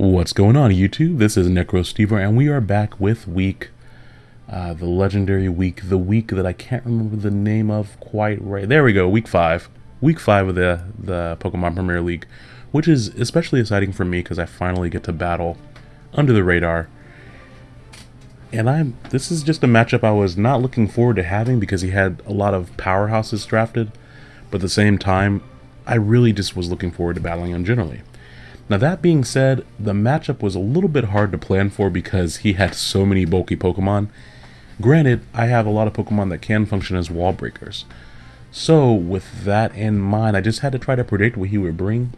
What's going on YouTube? This is NecroStever and we are back with week, uh, the legendary week, the week that I can't remember the name of quite right. There we go, week 5. Week 5 of the, the Pokemon Premier League, which is especially exciting for me because I finally get to battle under the radar. And I'm this is just a matchup I was not looking forward to having because he had a lot of powerhouses drafted, but at the same time, I really just was looking forward to battling him generally. Now that being said, the matchup was a little bit hard to plan for because he had so many bulky Pokemon. Granted, I have a lot of Pokemon that can function as wall breakers. So with that in mind, I just had to try to predict what he would bring,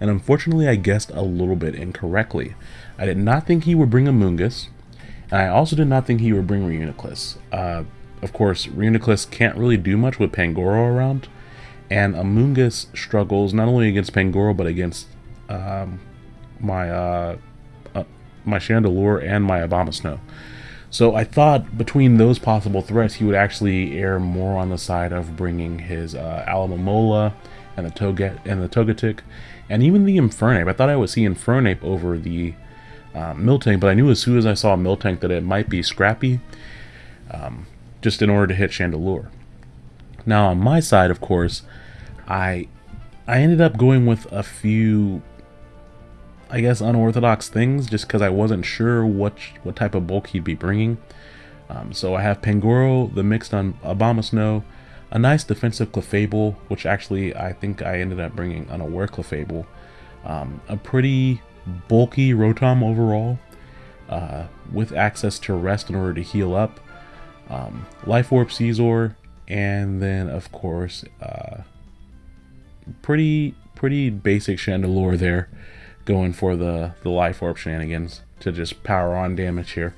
and unfortunately I guessed a little bit incorrectly. I did not think he would bring Amoonguss, and I also did not think he would bring Reuniclus. Uh, of course, Reuniclus can't really do much with Pangoro around, and Amoonguss struggles not only against Pangoro but against um, my uh, uh, my Chandelure and my Abomasnow. So I thought between those possible threats, he would actually err more on the side of bringing his uh, Alomomola and the Toget and the Togetic, and even the Infernape. I thought I would see Infernape over the uh, Miltank, but I knew as soon as I saw Miltank that it might be Scrappy, um, just in order to hit Chandelure. Now on my side, of course, I I ended up going with a few I guess, unorthodox things just because I wasn't sure what what type of bulk he'd be bringing. Um, so I have Pangoro, the mixed on Abomasnow, a nice defensive Clefable, which actually I think I ended up bringing on unaware Clefable, um, a pretty bulky Rotom overall, uh, with access to rest in order to heal up, um, Life Orb Scizor, and then of course, uh, pretty pretty basic Chandelure there going for the, the Life Orb shenanigans to just power on damage here.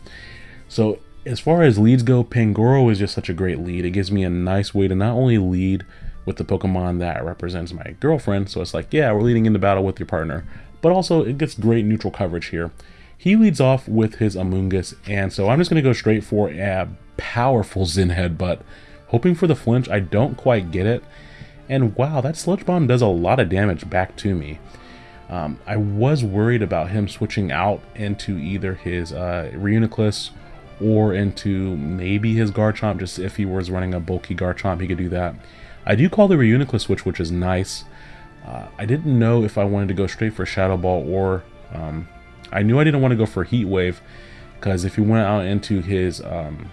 So as far as leads go, Pangoro is just such a great lead. It gives me a nice way to not only lead with the Pokemon that represents my girlfriend, so it's like, yeah, we're leading into battle with your partner, but also it gets great neutral coverage here. He leads off with his Amoonguss, and so I'm just going to go straight for a powerful Zen Headbutt, hoping for the flinch. I don't quite get it, and wow, that Sludge Bomb does a lot of damage back to me. Um, I was worried about him switching out into either his uh, Reuniclus or into maybe his Garchomp, just if he was running a bulky Garchomp, he could do that. I do call the Reuniclus switch, which is nice. Uh, I didn't know if I wanted to go straight for Shadow Ball or... Um, I knew I didn't want to go for Heat Wave, because if he went out into his um,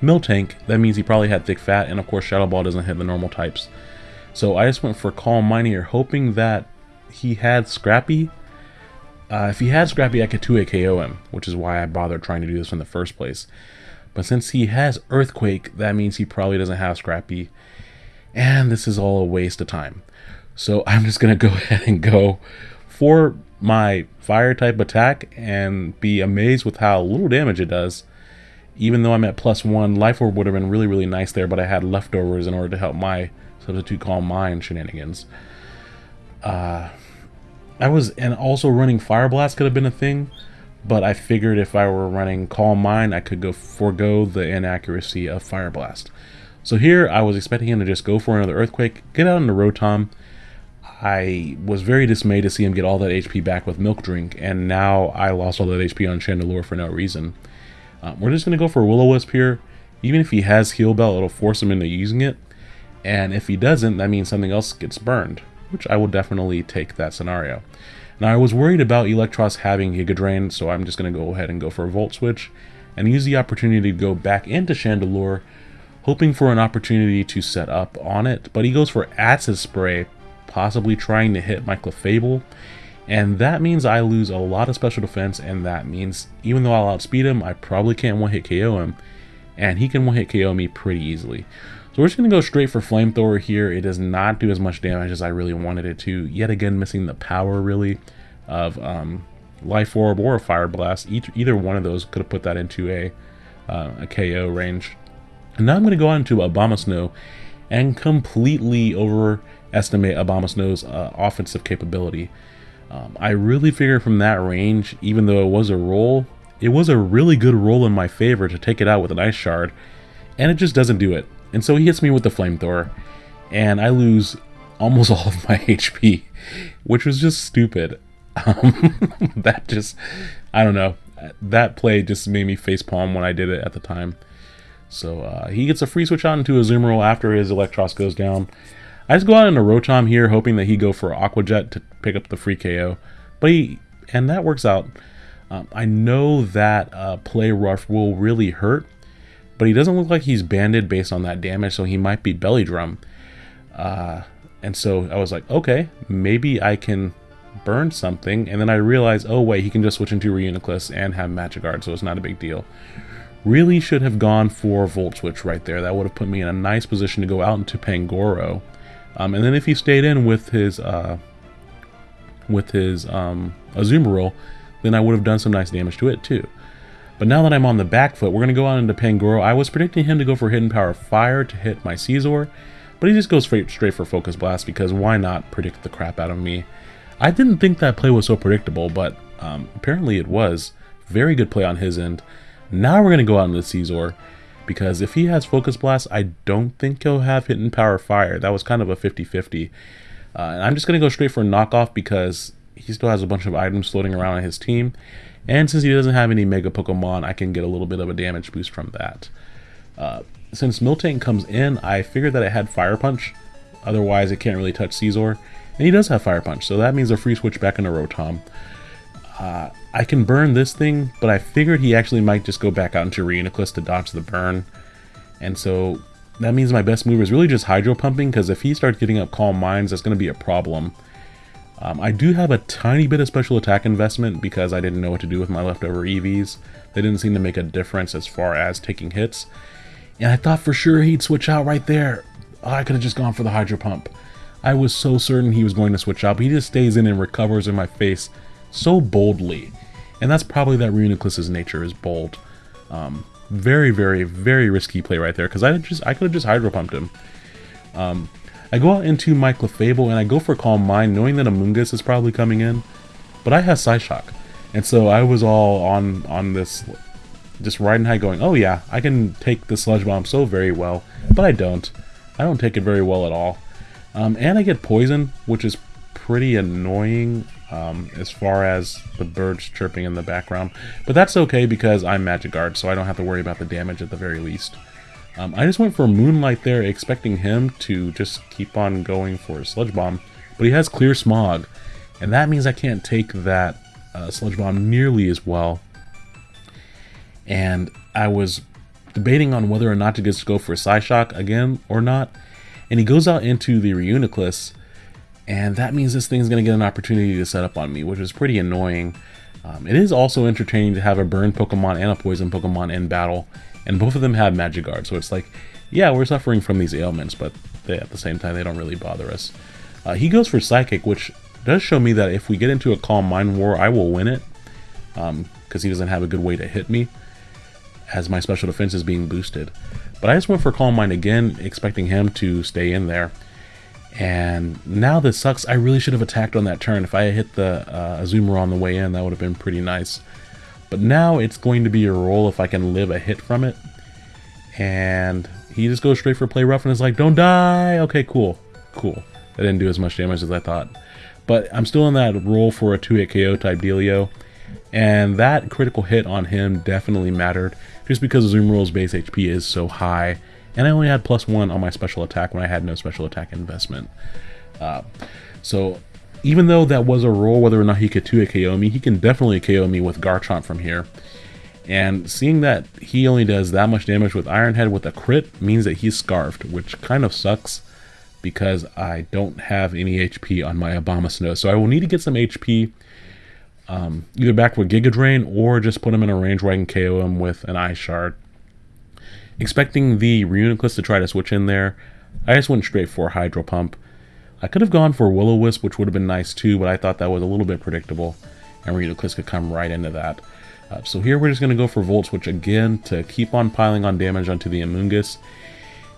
Miltank, that means he probably had Thick Fat, and of course Shadow Ball doesn't hit the normal types. So I just went for Calm Mind here, hoping that he had Scrappy. Uh, if he had Scrappy, I could 2 KO him, which is why I bothered trying to do this in the first place. But since he has Earthquake, that means he probably doesn't have Scrappy. And this is all a waste of time. So I'm just going to go ahead and go for my fire type attack and be amazed with how little damage it does. Even though I'm at plus one, Life Orb would have been really, really nice there, but I had leftovers in order to help my Substitute Calm Mind shenanigans. Uh, I was, and also running Fire Blast could have been a thing, but I figured if I were running Calm Mind, I could go forego the inaccuracy of Fire Blast. So here, I was expecting him to just go for another Earthquake, get out into Rotom. I was very dismayed to see him get all that HP back with Milk Drink, and now I lost all that HP on Chandelure for no reason. Um, we're just going to go for Will-O-Wisp here. Even if he has Heal Bell, it'll force him into using it. And if he doesn't, that means something else gets burned which I will definitely take that scenario. Now I was worried about Eelektross having Giga Drain, so I'm just going to go ahead and go for a Volt Switch and use the opportunity to go back into Chandelure, hoping for an opportunity to set up on it, but he goes for Acid Spray, possibly trying to hit my Clefable, and that means I lose a lot of special defense, and that means even though I'll outspeed him, I probably can't one-hit KO him, and he can one-hit KO me pretty easily. So we're just going to go straight for Flamethrower here. It does not do as much damage as I really wanted it to. Yet again, missing the power, really, of um, Life Orb or a Fire Blast. Each, either one of those could have put that into a, uh, a KO range. And now I'm going to go on to Abomasnow and completely overestimate Abomasnow's uh, offensive capability. Um, I really figured from that range, even though it was a roll, it was a really good roll in my favor to take it out with an Ice Shard, and it just doesn't do it. And so he hits me with the flamethrower, and I lose almost all of my HP, which was just stupid. Um, that just, I don't know. That play just made me facepalm when I did it at the time. So uh, he gets a free switch on into Azumarill after his Eelektross goes down. I just go out into Rotom here, hoping that he go for Aqua Jet to pick up the free KO. But he, and that works out. Um, I know that uh, Play Rough will really hurt, but he doesn't look like he's banded based on that damage, so he might be Belly Drum. Uh, and so I was like, okay, maybe I can burn something. And then I realized, oh wait, he can just switch into Reuniclus and have Magic Guard, so it's not a big deal. Really should have gone for Volt Switch right there. That would have put me in a nice position to go out into Pangoro. Um, and then if he stayed in with his uh, with his um, Azumarill, then I would have done some nice damage to it too. But now that I'm on the back foot, we're going to go out into Pangoro. I was predicting him to go for Hidden Power Fire to hit my Scizor, but he just goes straight, for Focus Blast because why not predict the crap out of me? I didn't think that play was so predictable, but um, apparently it was. Very good play on his end. Now we're going to go out into Scizor because if he has Focus Blast, I don't think he'll have Hidden Power Fire. That was kind of a 50-50. Uh, and I'm just going to go straight for knockoff because he still has a bunch of items floating around on his team. And since he doesn't have any Mega Pokemon, I can get a little bit of a damage boost from that. Uh, since Miltank comes in, I figured that it had Fire Punch. Otherwise, it can't really touch Scizor. And he does have Fire Punch, so that means a free switch back into Rotom. Uh, I can burn this thing, but I figured he actually might just go back out into Reuniclus to dodge the burn. And so that means my best move is really just Hydro Pumping, because if he starts getting up Calm Minds, that's going to be a problem. Um, I do have a tiny bit of special attack investment because I didn't know what to do with my leftover EVs. They didn't seem to make a difference as far as taking hits. And I thought for sure he'd switch out right there. Oh, I could have just gone for the Hydro Pump. I was so certain he was going to switch out, but he just stays in and recovers in my face so boldly. And that's probably that Reuniclus's nature is bold. Um, very, very, very risky play right there because I just I could have just Hydro Pumped him. Um, I go out into my Clefable and I go for Calm Mind knowing that Amoonguss is probably coming in, but I have Psyshock. And so I was all on on this, just riding high going, oh yeah, I can take the Sludge Bomb so very well, but I don't. I don't take it very well at all. Um, and I get Poison, which is pretty annoying um, as far as the birds chirping in the background. But that's okay because I'm Magic Guard, so I don't have to worry about the damage at the very least. Um, I just went for Moonlight there, expecting him to just keep on going for Sludge Bomb, but he has Clear Smog, and that means I can't take that uh, Sludge Bomb nearly as well. And I was debating on whether or not to just go for Psyshock again or not, and he goes out into the Reuniclus, and that means this thing's going to get an opportunity to set up on me, which is pretty annoying. Um, it is also entertaining to have a burn Pokemon and a poison Pokemon in battle, and both of them have Magic Guard, so it's like, yeah, we're suffering from these ailments, but they, at the same time, they don't really bother us. Uh, he goes for Psychic, which does show me that if we get into a Calm Mind War, I will win it, because um, he doesn't have a good way to hit me, as my special defense is being boosted. But I just went for Calm Mind again, expecting him to stay in there. And now this sucks. I really should have attacked on that turn. If I had hit the uh, Azumarill on the way in, that would have been pretty nice. But now it's going to be a roll if I can live a hit from it. And he just goes straight for play rough and is like, don't die! Okay, cool. Cool. That didn't do as much damage as I thought. But I'm still in that roll for a 2-hit KO type dealio. And that critical hit on him definitely mattered. Just because Azumarill's base HP is so high. And I only had plus one on my special attack when I had no special attack investment. Uh, so even though that was a roll, whether or not he could 2 KO me, he can definitely KO me with Garchomp from here. And seeing that he only does that much damage with Iron Head with a crit means that he's Scarfed, which kind of sucks because I don't have any HP on my Abomasnow. So I will need to get some HP um, either back with Giga Drain or just put him in a range where I can KO him with an Ice Shard. Expecting the Reuniclus to try to switch in there, I just went straight for Hydro Pump. I could have gone for Will-O-Wisp, which would have been nice too, but I thought that was a little bit predictable, and Reuniclus could come right into that. Uh, so here we're just going to go for Volt Switch again to keep on piling on damage onto the Amoonguss.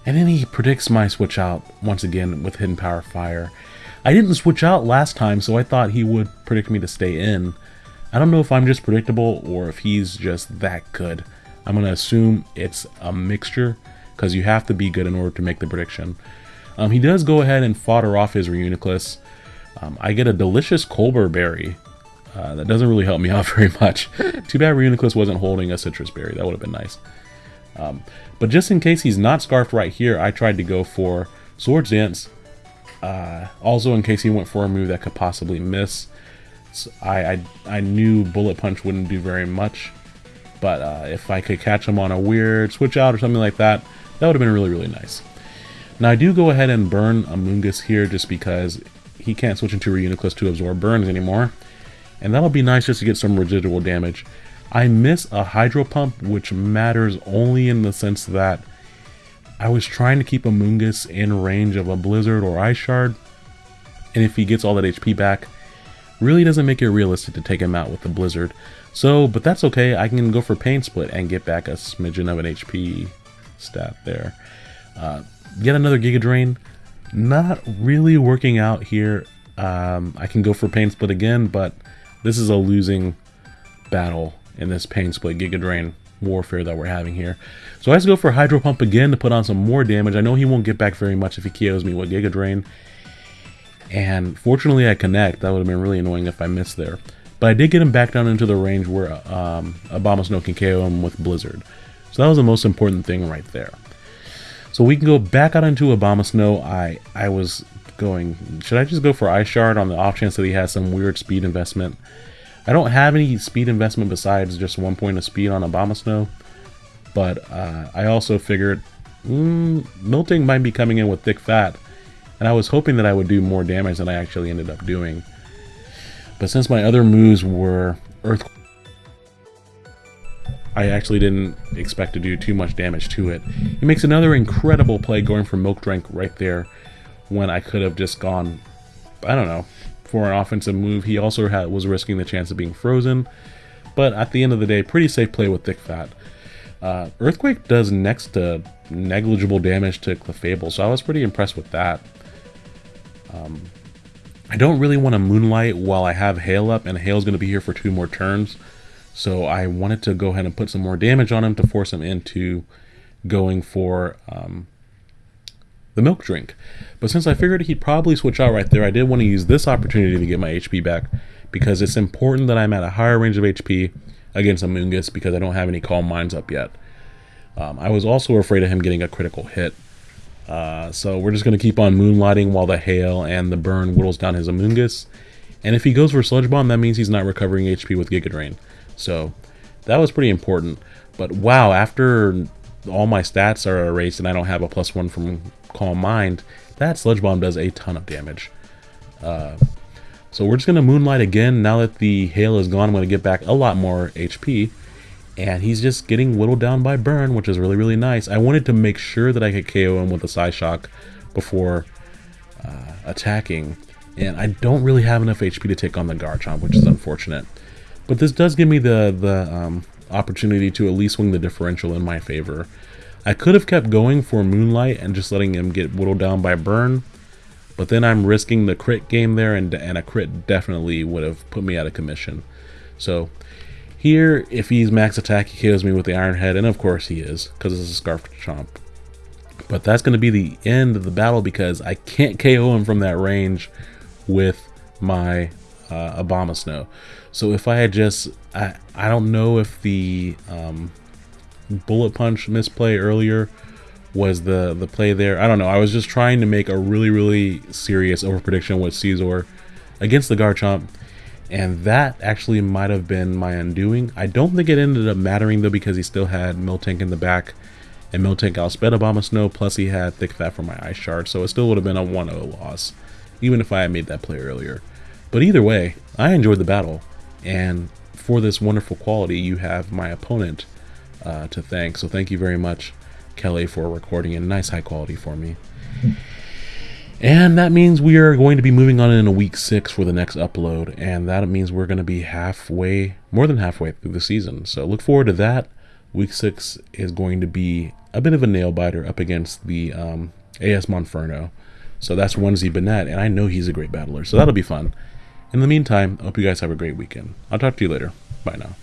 And then he predicts my switch out once again with Hidden Power Fire. I didn't switch out last time, so I thought he would predict me to stay in. I don't know if I'm just predictable or if he's just that good. I'm going to assume it's a mixture because you have to be good in order to make the prediction. Um, he does go ahead and fodder off his Reuniclus. Um, I get a delicious Colbur Berry, Uh, that doesn't really help me out very much. Too bad Reuniclus wasn't holding a Sitrus Berry. That would have been nice. Um, but just in case he's not Scarfed right here, I tried to go for Swords Dance. Uh, also, in case he went for a move that could possibly miss. So I, I, I knew Bullet Punch wouldn't do very much. But uh, if I could catch him on a weird switch out or something like that, that would have been really, really nice. Now I do go ahead and burn Amoonguss here just because he can't switch into Reuniclus to absorb burns anymore. And that'll be nice just to get some residual damage. I miss a Hydro Pump, which matters only in the sense that I was trying to keep Amoonguss in range of a Blizzard or Ice Shard. And if he gets all that HP back, really doesn't make it realistic to take him out with the Blizzard. So, but that's okay. I can go for Pain Split and get back a smidgen of an HP stat there. Uh, get another Giga Drain. Not really working out here. Um, I can go for Pain Split again, but this is a losing battle in this Pain Split Giga Drain warfare that we're having here. So I have to go for Hydro Pump again to put on some more damage. I know he won't get back very much if he KOs me with Giga Drain. And fortunately I connect. That would have been really annoying if I missed there. But I did get him back down into the range where um, Abomasnow can KO him with Blizzard. So that was the most important thing right there. So we can go back out into Abomasnow. I, I was going, should I just go for Ice Shard on the off chance that he has some weird speed investment? I don't have any speed investment besides just one point of speed on Abomasnow, But uh, I also figured mm, Miltank might be coming in with Thick Fat. And I was hoping that I would do more damage than I actually ended up doing. But since my other moves were Earth, I actually didn't expect to do too much damage to it. He makes another incredible play going for Miltank right there when I could have just gone, I don't know, for an offensive move. He also had, was risking the chance of being frozen. But at the end of the day, pretty safe play with Thick Fat. Uh, Earthquake does next to negligible damage to Clefable, so I was pretty impressed with that. Um, I don't really want to Moonlight while I have Hail up, and Hail's going to be here for two more turns. So I wanted to go ahead and put some more damage on him to force him into going for um, the Milk Drink. But since I figured he'd probably switch out right there, I did want to use this opportunity to get my HP back because it's important that I'm at a higher range of HP against Amoonguss because I don't have any Calm Minds up yet. Um, I was also afraid of him getting a critical hit. Uh, so we're just going to keep on moonlighting while the hail and the burn whittles down his Amoonguss. And if he goes for Sludge Bomb, that means he's not recovering HP with Giga Drain. So that was pretty important. But wow, after all my stats are erased and I don't have a plus one from Calm Mind, that Sludge Bomb does a ton of damage. Uh, so we're just going to Moonlight again. Now that the hail is gone, I'm going to get back a lot more HP and he's just getting whittled down by burn, which is really, really nice. I wanted to make sure that I could KO him with a Psyshock before uh, attacking, and I don't really have enough HP to take on the Garchomp, which is unfortunate. But this does give me the, the um, opportunity to at least swing the differential in my favor. I could have kept going for Moonlight and just letting him get whittled down by burn, but then I'm risking the crit game there, and, and a crit definitely would have put me out of commission. So here, if he's max attack, he kills me with the Iron Head, and of course he is, because it's a Scarf Chomp. But that's going to be the end of the battle because I can't KO him from that range with my uh, Abomasnow. So if I had just, I, I don't know if the um, Bullet Punch misplay earlier was the, the play there. I don't know. I was just trying to make a really, really serious over prediction with Scizor against the Garchomp and that actually might have been my undoing. I don't think it ended up mattering though because he still had Miltank in the back, and Miltank outsped Abomasnow, plus he had Thick Fat for my Ice Shard, so it still would have been a 1-0 loss, even if I had made that play earlier. But either way, I enjoyed the battle, and for this wonderful quality, you have my opponent uh, to thank. So thank you very much, Kelly, for recording in nice high quality for me. And that means we are going to be moving on in a week six for the next upload. And that means we're going to be halfway, more than halfway through the season. So look forward to that. Week six is going to be a bit of a nail biter up against the um, AS Monferno. So that's Wednesday Bennett, and I know he's a great battler. So that'll be fun. In the meantime, I hope you guys have a great weekend. I'll talk to you later. Bye now.